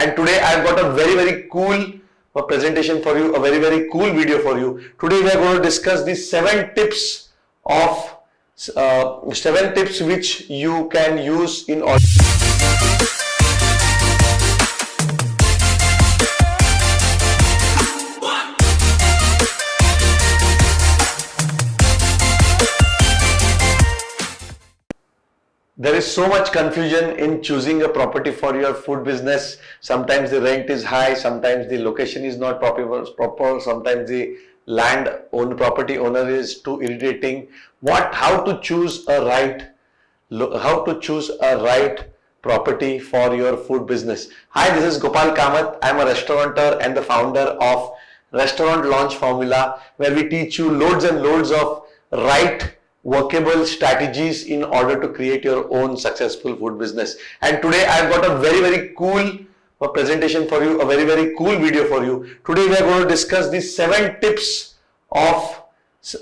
and today I've got a very very cool uh, presentation for you, a very very cool video for you. Today we are going to discuss the seven tips of uh, seven tips which you can use in order. So much confusion in choosing a property for your food business. Sometimes the rent is high, sometimes the location is not proper, proper sometimes the land owned property owner is too irritating. What, how to choose a right, how to choose a right property for your food business. Hi, this is Gopal Kamath. I'm a restaurateur and the founder of Restaurant Launch Formula where we teach you loads and loads of right workable strategies in order to create your own successful food business. And today I've got a very, very cool presentation for you, a very, very cool video for you. Today we are going to discuss the seven tips of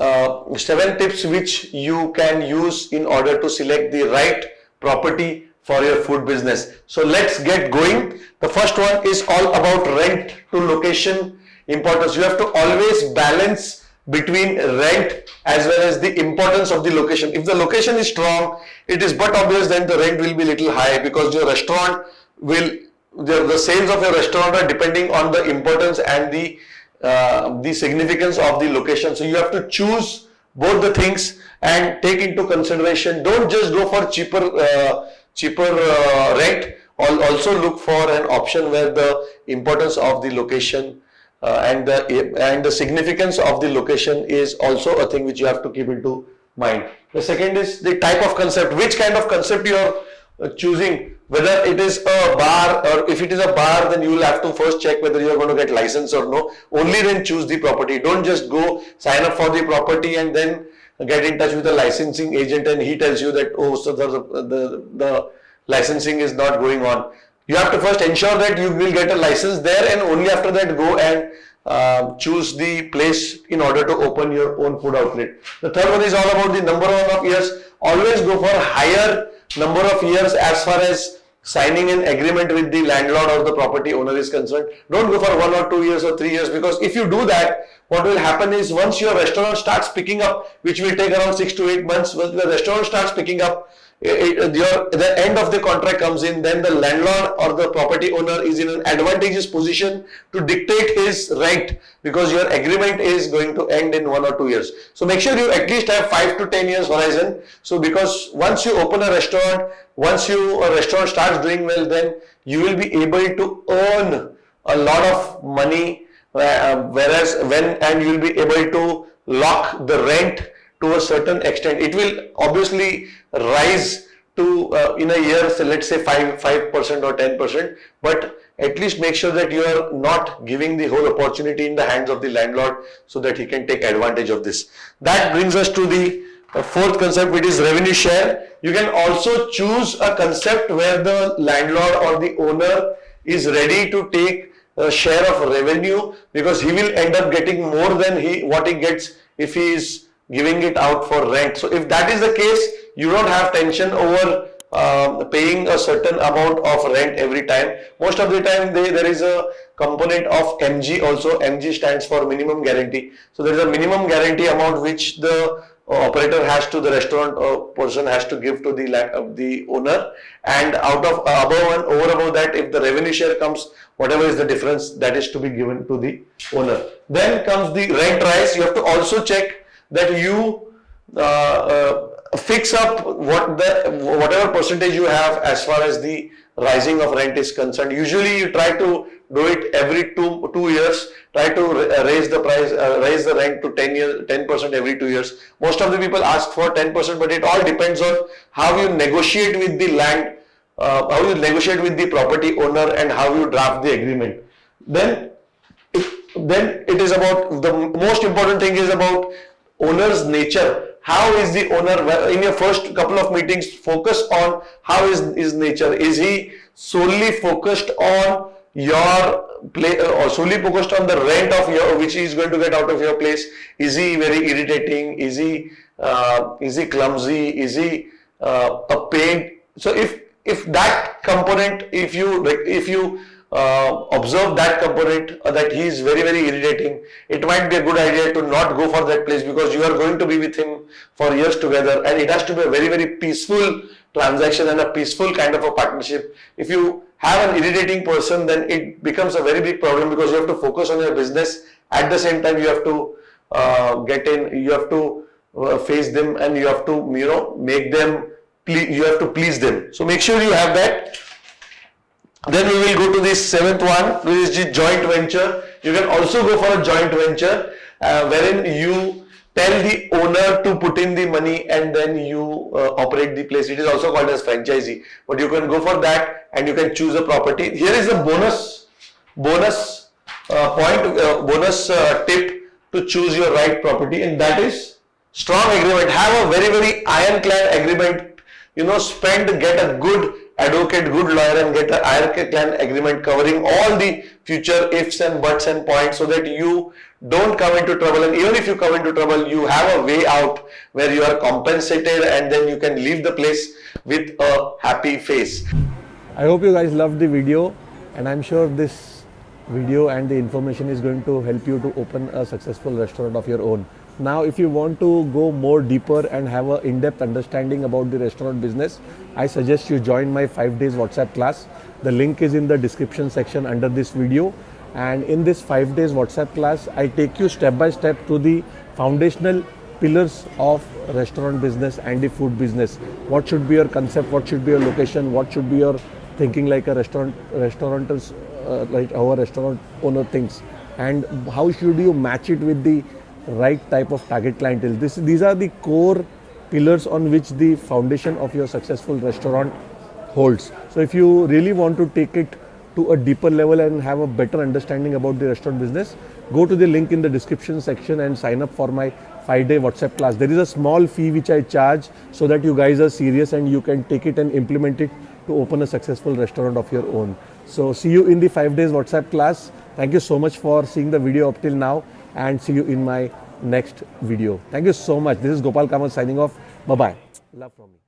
uh, seven tips which you can use in order to select the right property for your food business. So let's get going. The first one is all about rent to location importance. You have to always balance between rent as well as the importance of the location. If the location is strong, it is but obvious then the rent will be little high because your restaurant will, the, the sales of your restaurant are depending on the importance and the, uh, the significance of the location. So you have to choose both the things and take into consideration. Don't just go for cheaper, uh, cheaper uh, rent. Also look for an option where the importance of the location uh, and the and the significance of the location is also a thing which you have to keep into mind. The second is the type of concept, which kind of concept you are uh, choosing, whether it is a bar or if it is a bar, then you will have to first check whether you are going to get license or no. Only then choose the property. Don't just go sign up for the property and then get in touch with the licensing agent and he tells you that oh so the the, the licensing is not going on you have to first ensure that you will get a license there and only after that go and uh, choose the place in order to open your own food outlet. The third one is all about the number of years. Always go for higher number of years as far as signing an agreement with the landlord or the property owner is concerned. Don't go for one or two years or three years because if you do that, what will happen is once your restaurant starts picking up, which will take around six to eight months, once the restaurant starts picking up, it, your, the end of the contract comes in, then the landlord or the property owner is in an advantageous position to dictate his rent because your agreement is going to end in one or two years. So make sure you at least have five to ten years horizon. So because once you open a restaurant, once you a restaurant starts doing well, then you will be able to earn a lot of money. Uh, whereas when and you will be able to lock the rent to a certain extent. It will obviously rise to uh, in a year, so let's say 5 5% or 10%, but at least make sure that you are not giving the whole opportunity in the hands of the landlord so that he can take advantage of this. That brings us to the uh, fourth concept which is revenue share. You can also choose a concept where the landlord or the owner is ready to take share of revenue because he will end up getting more than he what he gets if he is giving it out for rent. So if that is the case, you don't have tension over uh, paying a certain amount of rent every time. Most of the time they, there is a component of MG also. MG stands for minimum guarantee. So there is a minimum guarantee amount which the uh, operator has to the restaurant uh, person has to give to the uh, the owner and out of uh, above and over above that if the revenue share comes whatever is the difference that is to be given to the owner then comes the rent rise you have to also check that you uh, uh, fix up what the whatever percentage you have as far as the rising of rent is concerned. Usually you try to do it every two two years. Try to uh, raise the price, uh, raise the rent to 10 years, 10 percent every two years. Most of the people ask for 10 percent, but it all depends on how you negotiate with the land, uh, how you negotiate with the property owner, and how you draft the agreement. Then, if, then it is about the most important thing is about owner's nature. How is the owner in your first couple of meetings focus on how is his nature? Is he solely focused on your play uh, or solely focused on the rent of your which he is going to get out of your place? Is he very irritating? Is he uh, is he clumsy? Is he uh, a pain? So if if that component if you if you uh, observe that component uh, that he is very very irritating it might be a good idea to not go for that place because you are going to be with him for years together and it has to be a very very peaceful transaction and a peaceful kind of a partnership. If you have an irritating person then it becomes a very big problem because you have to focus on your business. At the same time you have to uh, get in you have to uh, face them and you have to you know make them you have to please them so make sure you have that then we will go to the seventh one, which is the joint venture. You can also go for a joint venture uh, wherein you tell the owner to put in the money and then you uh, operate the place. It is also called as franchisee. But you can go for that and you can choose a property. Here is a bonus, bonus uh, point, uh, bonus uh, tip to choose your right property and that is strong agreement. Have a very, very ironclad agreement. You know, spend, get a good advocate, good lawyer and get an ironclad agreement covering all the future ifs and buts and points so that you don't come into trouble and even if you come into trouble you have a way out where you are compensated and then you can leave the place with a happy face. I hope you guys loved the video and I'm sure this video and the information is going to help you to open a successful restaurant of your own. Now, if you want to go more deeper and have an in-depth understanding about the restaurant business, I suggest you join my 5 days WhatsApp class. The link is in the description section under this video. And in this 5 days WhatsApp class, I take you step by step to the foundational pillars of restaurant business and the food business. What should be your concept? What should be your location? What should be your thinking like a restaurant, restauranters, uh, like our restaurant owner thinks? And how should you match it with the right type of target clientele. This, these are the core pillars on which the foundation of your successful restaurant holds. So if you really want to take it to a deeper level and have a better understanding about the restaurant business, go to the link in the description section and sign up for my five day WhatsApp class. There is a small fee which I charge so that you guys are serious and you can take it and implement it to open a successful restaurant of your own. So see you in the five days WhatsApp class. Thank you so much for seeing the video up till now and see you in my next video. Thank you so much. This is Gopal Kamath signing off. Bye bye. Love from me.